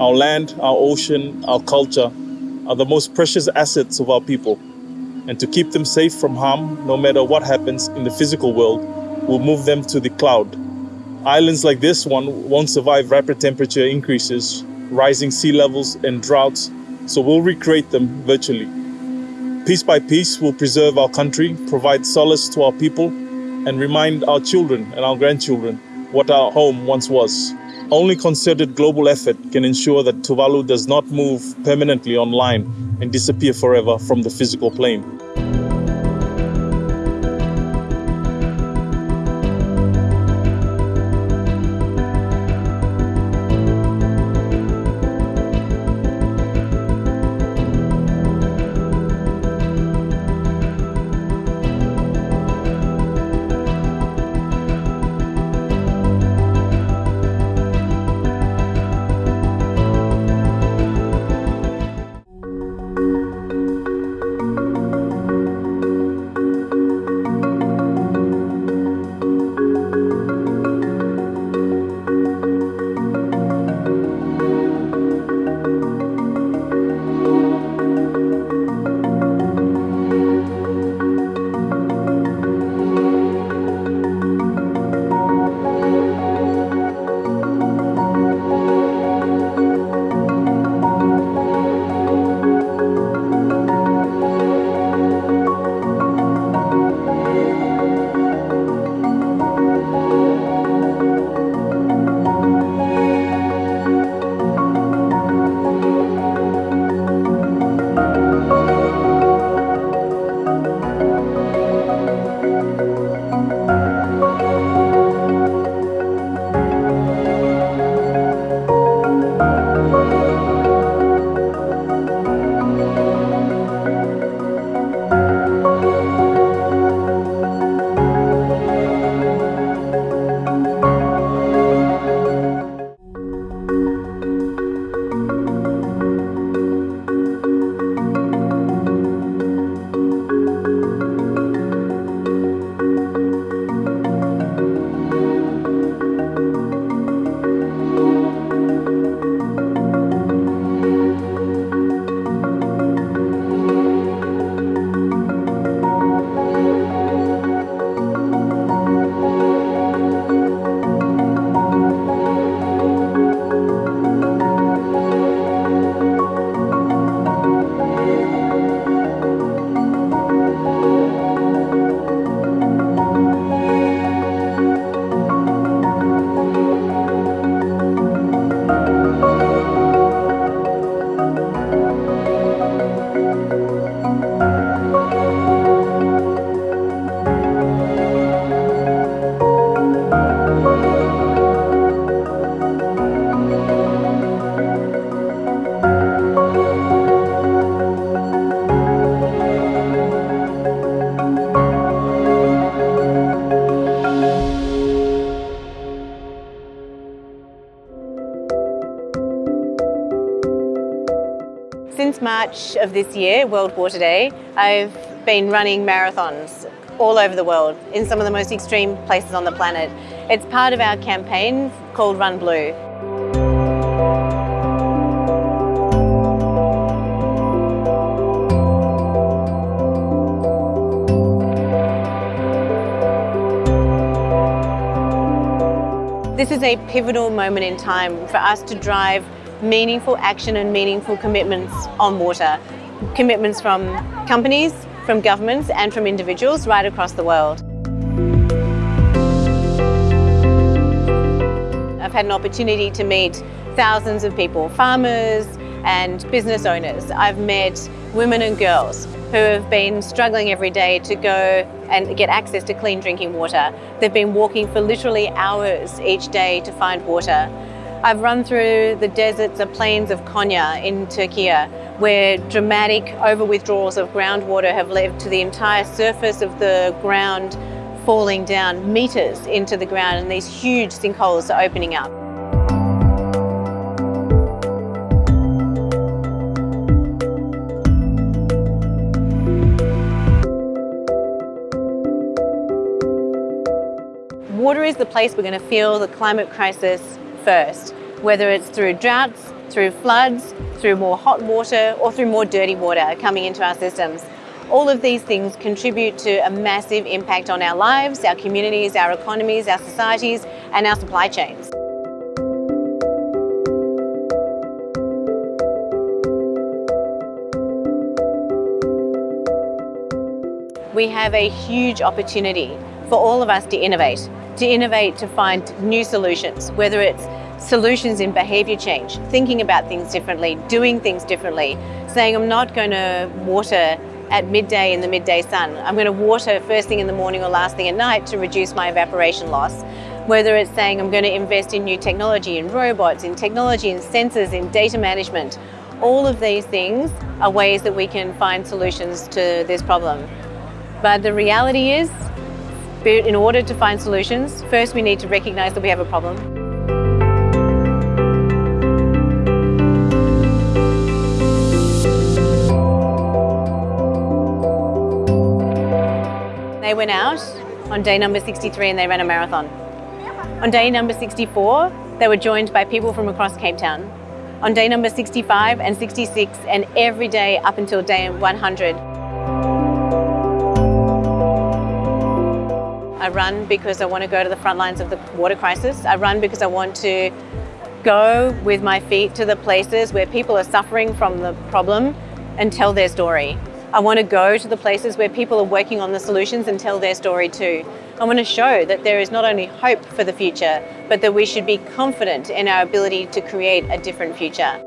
Our land, our ocean, our culture are the most precious assets of our people. And to keep them safe from harm, no matter what happens in the physical world, we'll move them to the cloud. Islands like this one won't survive rapid temperature increases, rising sea levels and droughts, so we'll recreate them virtually. Piece by piece, we'll preserve our country, provide solace to our people, and remind our children and our grandchildren what our home once was. Only concerted global effort can ensure that Tuvalu does not move permanently online and disappear forever from the physical plane. March of this year, World Water Day, I've been running marathons all over the world in some of the most extreme places on the planet. It's part of our campaign called Run Blue. This is a pivotal moment in time for us to drive meaningful action and meaningful commitments on water. Commitments from companies, from governments and from individuals right across the world. I've had an opportunity to meet thousands of people, farmers and business owners. I've met women and girls who have been struggling every day to go and get access to clean drinking water. They've been walking for literally hours each day to find water. I've run through the deserts of plains of Konya in Turkey where dramatic over withdrawals of groundwater have led to the entire surface of the ground falling down metres into the ground and these huge sinkholes are opening up. Water is the place we're going to feel the climate crisis first, whether it's through droughts, through floods, through more hot water or through more dirty water coming into our systems. All of these things contribute to a massive impact on our lives, our communities, our economies, our societies and our supply chains. We have a huge opportunity for all of us to innovate to innovate to find new solutions, whether it's solutions in behaviour change, thinking about things differently, doing things differently, saying I'm not going to water at midday in the midday sun. I'm going to water first thing in the morning or last thing at night to reduce my evaporation loss. Whether it's saying I'm going to invest in new technology, in robots, in technology, in sensors, in data management, all of these things are ways that we can find solutions to this problem. But the reality is in order to find solutions, first we need to recognise that we have a problem. They went out on day number 63 and they ran a marathon. On day number 64, they were joined by people from across Cape Town. On day number 65 and 66 and every day up until day 100, I run because I want to go to the front lines of the water crisis. I run because I want to go with my feet to the places where people are suffering from the problem and tell their story. I want to go to the places where people are working on the solutions and tell their story too. I want to show that there is not only hope for the future, but that we should be confident in our ability to create a different future.